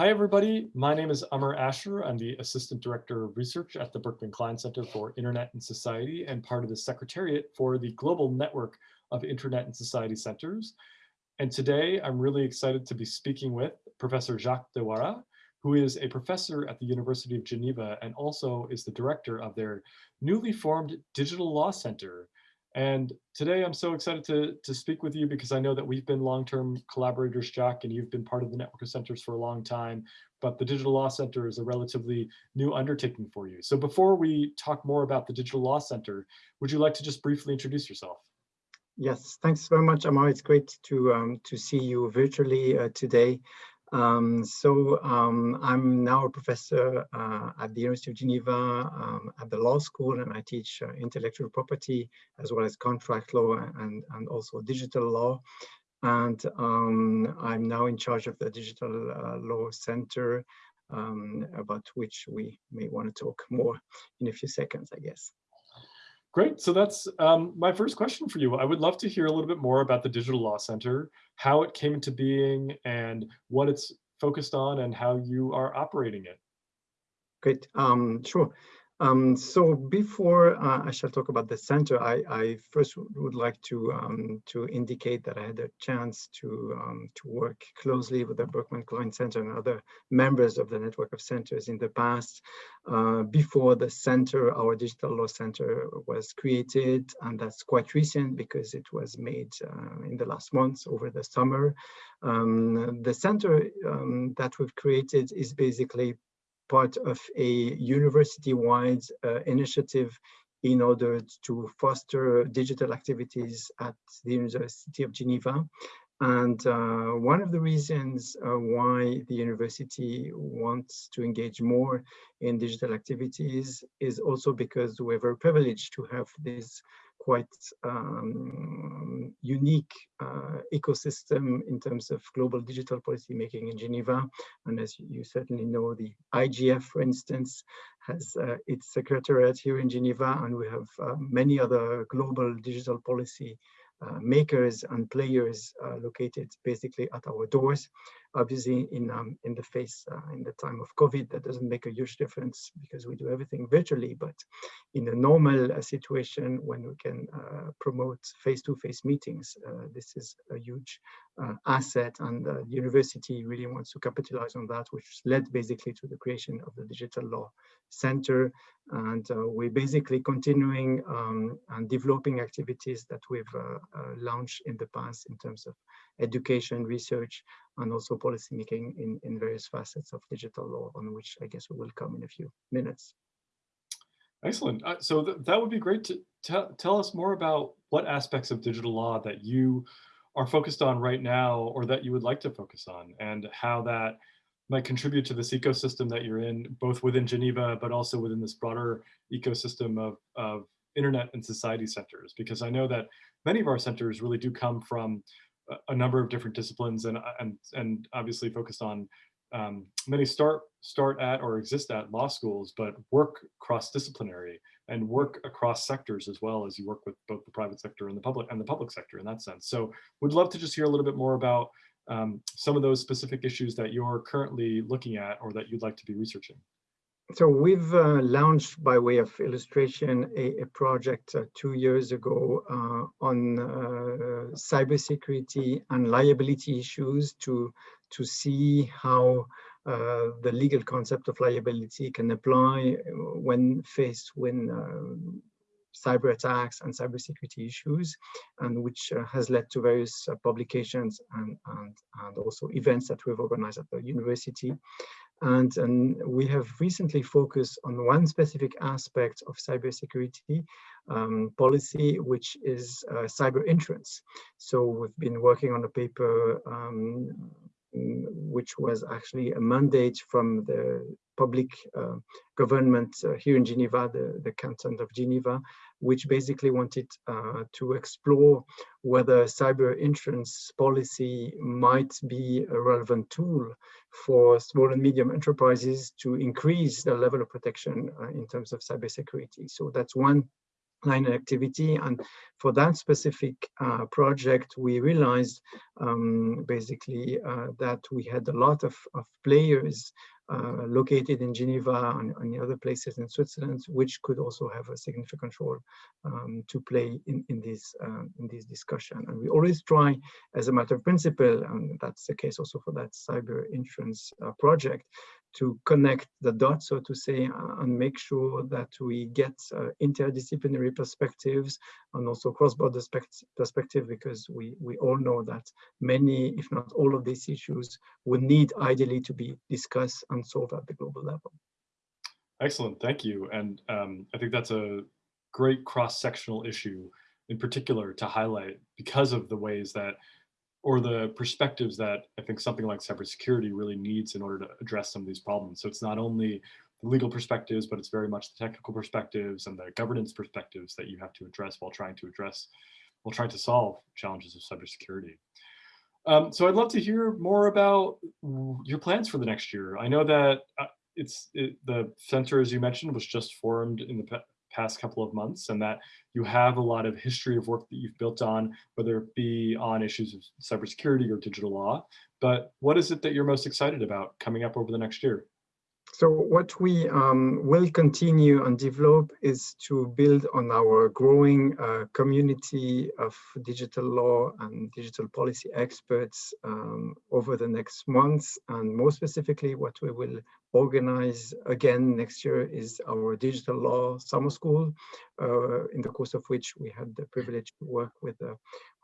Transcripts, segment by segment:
Hi, everybody. My name is Amar Ashar. I'm the Assistant Director of Research at the Berkman Klein Center for Internet and Society and part of the Secretariat for the Global Network of Internet and Society Centers. And today I'm really excited to be speaking with Professor Jacques de Werra, who is a professor at the University of Geneva and also is the director of their newly formed Digital Law Center, and today I'm so excited to, to speak with you because I know that we've been long-term collaborators, Jack, and you've been part of the Network of Centers for a long time, but the Digital Law Center is a relatively new undertaking for you. So before we talk more about the Digital Law Center, would you like to just briefly introduce yourself? Yes, thanks very much, Amar. It's great to um, to see you virtually uh, today. Um, so um, I'm now a professor uh, at the University of Geneva um, at the law school, and I teach uh, intellectual property as well as contract law and, and also digital law. And um, I'm now in charge of the Digital uh, Law Center, um, about which we may want to talk more in a few seconds, I guess. Great. So that's um, my first question for you. I would love to hear a little bit more about the Digital Law Center, how it came into being and what it's focused on and how you are operating it. Great. Um, sure. Um, so before uh, I shall talk about the center, I, I first would like to um, to indicate that I had a chance to um, to work closely with the Berkman Klein Center and other members of the network of centers in the past. Uh, before the center, our digital law center was created, and that's quite recent because it was made uh, in the last months over the summer. Um, the center um, that we've created is basically part of a university-wide uh, initiative in order to foster digital activities at the University of Geneva. And uh, one of the reasons uh, why the university wants to engage more in digital activities is also because we're very privileged to have this quite um, unique uh, ecosystem in terms of global digital policy making in Geneva. And as you certainly know, the IGF, for instance, has uh, its secretariat here in Geneva, and we have uh, many other global digital policy makers and players uh, located basically at our doors. Obviously, in um, in the face uh, in the time of COVID, that doesn't make a huge difference because we do everything virtually. But in a normal uh, situation, when we can uh, promote face-to-face -face meetings, uh, this is a huge asset, and the university really wants to capitalize on that, which led basically to the creation of the Digital Law Center. And we're basically continuing um, and developing activities that we've launched in the past in terms of education, research, and also policymaking in, in various facets of digital law, on which I guess we will come in a few minutes. Excellent. Uh, so th that would be great to tell us more about what aspects of digital law that you are focused on right now or that you would like to focus on and how that might contribute to this ecosystem that you're in, both within Geneva, but also within this broader ecosystem of, of internet and society centers. Because I know that many of our centers really do come from a number of different disciplines and and and obviously focused on um, many start start at or exist at law schools, but work cross-disciplinary and work across sectors as well as you work with both the private sector and the public and the public sector in that sense. So would love to just hear a little bit more about um, some of those specific issues that you're currently looking at or that you'd like to be researching so we've uh, launched, by way of illustration, a, a project uh, two years ago uh, on uh, cybersecurity and liability issues to, to see how uh, the legal concept of liability can apply when faced with uh, cyber attacks and cybersecurity issues, and which uh, has led to various uh, publications and, and, and also events that we've organized at the university. And, and, we have recently focused on one specific aspect of cybersecurity um, policy, which is uh, cyber insurance. So we've been working on a paper um, which was actually a mandate from the public uh, government uh, here in Geneva, the, the canton of Geneva, which basically wanted uh, to explore whether cyber insurance policy might be a relevant tool for small and medium enterprises to increase the level of protection uh, in terms of cybersecurity. So that's one line activity. And for that specific uh, project, we realized um, basically uh, that we had a lot of, of players uh, located in Geneva and, and other places in Switzerland, which could also have a significant role um, to play in, in, this, uh, in this discussion. And we always try, as a matter of principle, and that's the case also for that cyber insurance uh, project, to connect the dots, so to say, and make sure that we get uh, interdisciplinary perspectives and also cross-border perspective, because we, we all know that many, if not all of these issues will need ideally to be discussed and solved at the global level. Excellent, thank you. And um, I think that's a great cross-sectional issue in particular to highlight because of the ways that or the perspectives that I think something like cybersecurity really needs in order to address some of these problems. So it's not only the legal perspectives, but it's very much the technical perspectives and the governance perspectives that you have to address while trying to address, while trying to solve challenges of cybersecurity. Um, so I'd love to hear more about your plans for the next year. I know that uh, it's it, the center, as you mentioned, was just formed in the past couple of months and that you have a lot of history of work that you've built on, whether it be on issues of cybersecurity or digital law. But what is it that you're most excited about coming up over the next year? So what we um, will continue and develop is to build on our growing uh, community of digital law and digital policy experts um, over the next months. And more specifically, what we will organize again next year is our digital law summer school, uh, in the course of which we had the privilege to work with the,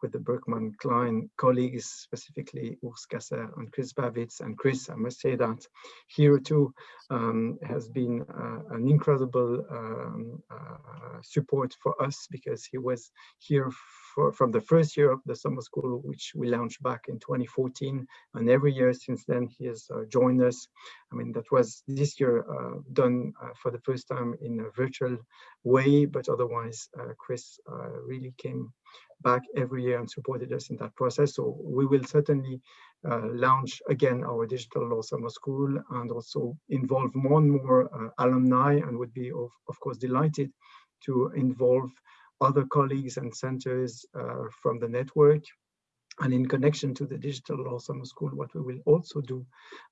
with the Berkman Klein colleagues, specifically Urs Gasser and Chris Bavitz. And Chris, I must say that here too um, has been uh, an incredible um, uh, support for us because he was here for, from the first year of the summer school, which we launched back in 2014. And every year since then, he has uh, joined us. I mean, that was this year uh, done uh, for the first time in a virtual way, but otherwise, uh, Chris uh, really came back every year and supported us in that process. So we will certainly uh, launch again our digital law summer school and also involve more and more alumni and would be of, of course delighted to involve other colleagues and centers uh, from the network. And in connection to the Digital Law Summer School, what we will also do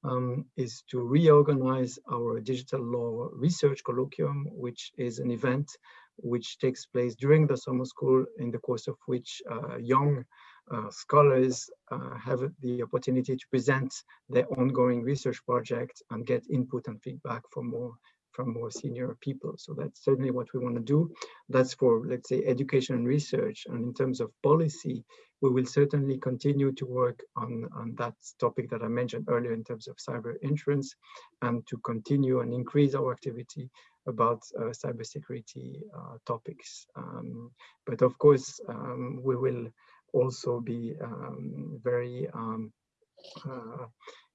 um, is to reorganize our Digital Law Research Colloquium, which is an event which takes place during the summer school in the course of which uh, young uh, scholars uh, have the opportunity to present their ongoing research project and get input and feedback from more from more senior people. So that's certainly what we want to do. That's for, let's say, education and research. And in terms of policy, we will certainly continue to work on, on that topic that I mentioned earlier in terms of cyber insurance and to continue and increase our activity about uh, cybersecurity uh, topics. Um, but of course, um, we will also be um, very um,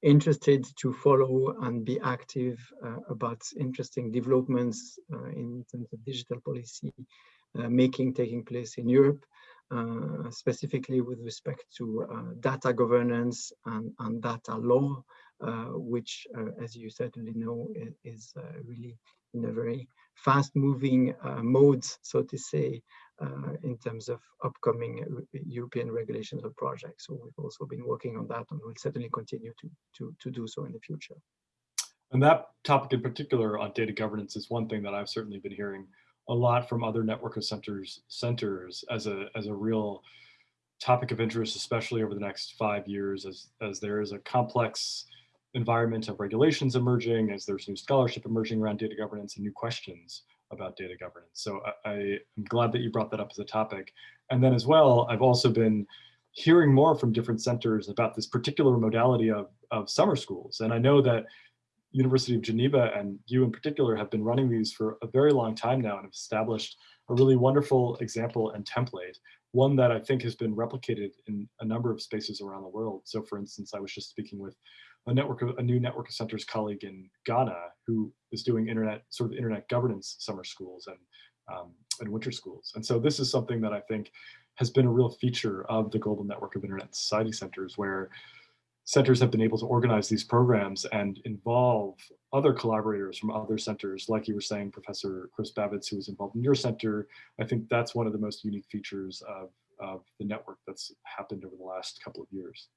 interested to follow and be active uh, about interesting developments uh, in terms of digital policy uh, making taking place in Europe, uh, specifically with respect to uh, data governance and, and data law, uh, which, as you certainly know, is, really in a very fast moving modes, so to say, uh, in terms of upcoming European regulations or projects. So we've also been working on that and we'll certainly continue to, to, to do so in the future. And that topic in particular on data governance is one thing that I've certainly been hearing a lot from other network of centers centers as a as a real topic of interest, especially over the next five years, as as there is a complex environment of regulations emerging, as there's new scholarship emerging around data governance and new questions about data governance. So I, am glad that you brought that up as a topic. And then as well, I've also been hearing more from different centers about this particular modality of, of summer schools. And I know that University of Geneva and you in particular have been running these for a very long time now and have established a really wonderful example and template, one that I think has been replicated in a number of spaces around the world. So for instance, I was just speaking with a network of a new network of centers colleague in Ghana who is doing internet sort of internet governance summer schools and um, and winter schools. And so this is something that I think has been a real feature of the global network of internet society centers where centers have been able to organize these programs and involve other collaborators from other centers, like you were saying, Professor Chris Bavitz, who was involved in your center. I think that's one of the most unique features of, of the network that's happened over the last couple of years.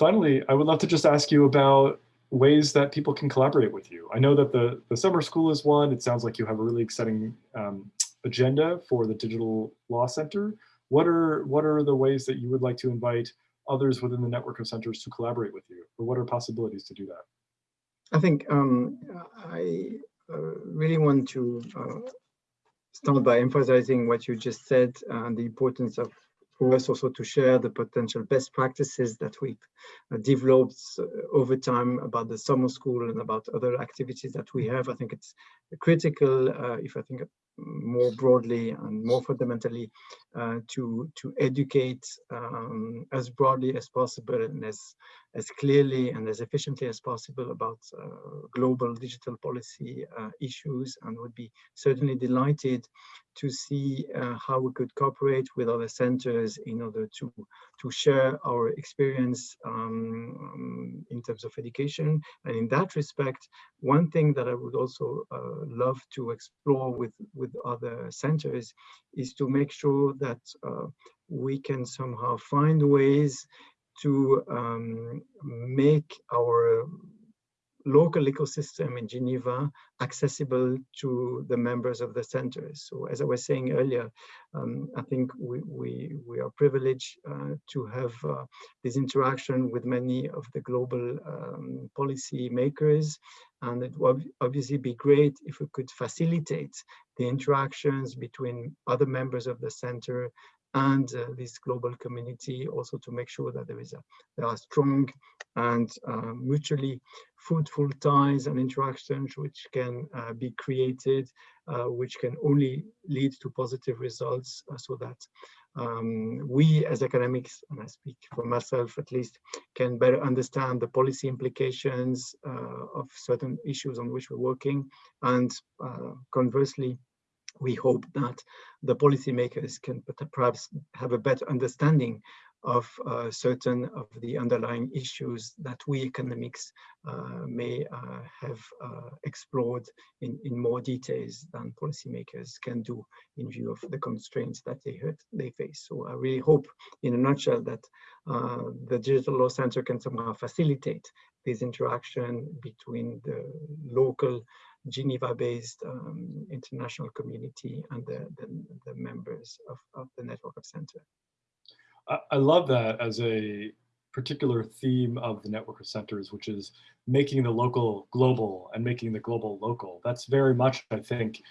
Finally, I would love to just ask you about ways that people can collaborate with you. I know that the, the summer school is one. It sounds like you have a really exciting um, agenda for the Digital Law Center. What are, what are the ways that you would like to invite others within the network of centers to collaborate with you? Or what are possibilities to do that? I think um, I uh, really want to uh, start by emphasizing what you just said and the importance of for us also to share the potential best practices that we've uh, developed uh, over time about the summer school and about other activities that we have. I think it's critical, uh, if I think more broadly and more fundamentally uh, to to educate um, as broadly as possible and as as clearly and as efficiently as possible about uh, global digital policy uh, issues and would be certainly delighted to see uh, how we could cooperate with other centers in order to to share our experience um, um, in terms of education. And in that respect one thing that I would also uh, love to explore with with other centers is to make sure that uh, we can somehow find ways to um, make our local ecosystem in Geneva accessible to the members of the centers. So as I was saying earlier, um, I think we, we, we are privileged uh, to have uh, this interaction with many of the global um, policy makers. And it would obviously be great if we could facilitate the interactions between other members of the center and uh, this global community also to make sure that there is a there are strong and uh, mutually fruitful ties and interactions which can uh, be created uh, which can only lead to positive results uh, so that um, we as academics and I speak for myself at least can better understand the policy implications uh, of certain issues on which we're working and conversely we hope that the policymakers can perhaps have a better understanding of uh, certain of the underlying issues that we academics uh, may uh, have uh, explored in, in more details than policymakers can do in view of the constraints that they, they face. So I really hope in a nutshell that uh, the Digital Law Center can somehow facilitate this interaction between the local Geneva-based um, international community and the, the, the members of, of, the network of center. I, I love that as a particular theme of the network of centers, which is making the local global and making the global local. That's very much, I think,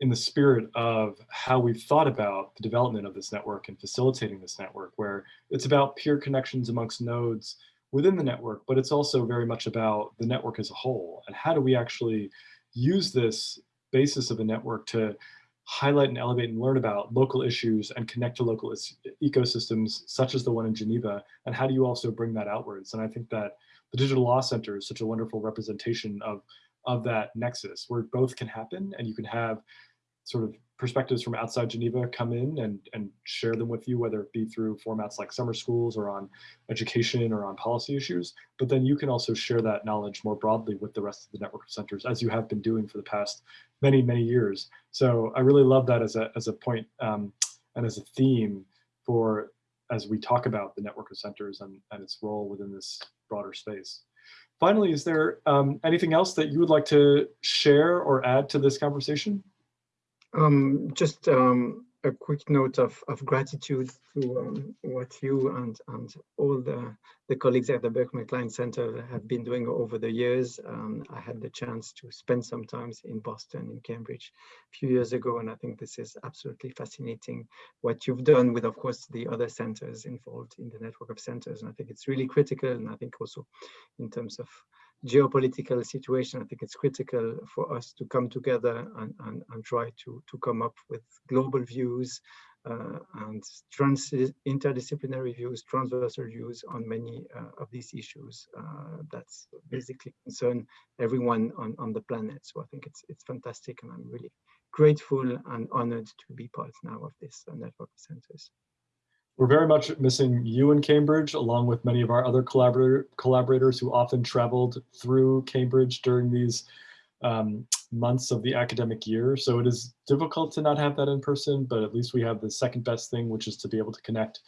in the spirit of how we've thought about the development of this network and facilitating this network, where it's about peer connections amongst nodes within the network, but it's also very much about the network as a whole. And how do we actually use this basis of a network to highlight and elevate and learn about local issues and connect to local ecosystems such as the one in Geneva? And how do you also bring that outwards? And I think that the Digital Law Center is such a wonderful representation of, of that nexus where both can happen and you can have sort of perspectives from outside Geneva come in and, and share them with you, whether it be through formats like summer schools or on education or on policy issues. But then you can also share that knowledge more broadly with the rest of the network of centers, as you have been doing for the past many, many years. So I really love that as a, as a point, um, and as a theme for as we talk about the network of centers and, and its role within this broader space. Finally, is there um, anything else that you would like to share or add to this conversation? Um, just um, a quick note of, of gratitude to um, what you and, and all the, the colleagues at the Berkman Klein Center have been doing over the years. Um, I had the chance to spend some time in Boston, in Cambridge a few years ago, and I think this is absolutely fascinating what you've done with, of course, the other centers involved in the network of centers. And I think it's really critical, and I think also in terms of geopolitical situation, I think it's critical for us to come together and, and, and try to, to come up with global views uh, and trans interdisciplinary views, transversal views on many uh, of these issues uh, that's basically concern everyone on, on the planet. So I think it's, it's fantastic and I'm really grateful and honored to be part now of this uh, network of centers. We're very much missing you in Cambridge, along with many of our other collaborator, collaborators who often traveled through Cambridge during these um, months of the academic year. So it is difficult to not have that in person, but at least we have the second best thing, which is to be able to connect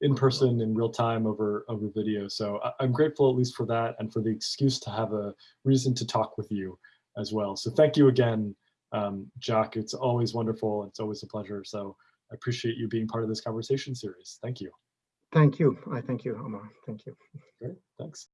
in person in real time over, over video. So I, I'm grateful at least for that and for the excuse to have a reason to talk with you as well. So thank you again, um, Jacques. It's always wonderful. It's always a pleasure. So I appreciate you being part of this conversation series. Thank you. Thank you. I thank you, Amar. Thank you. Great, thanks.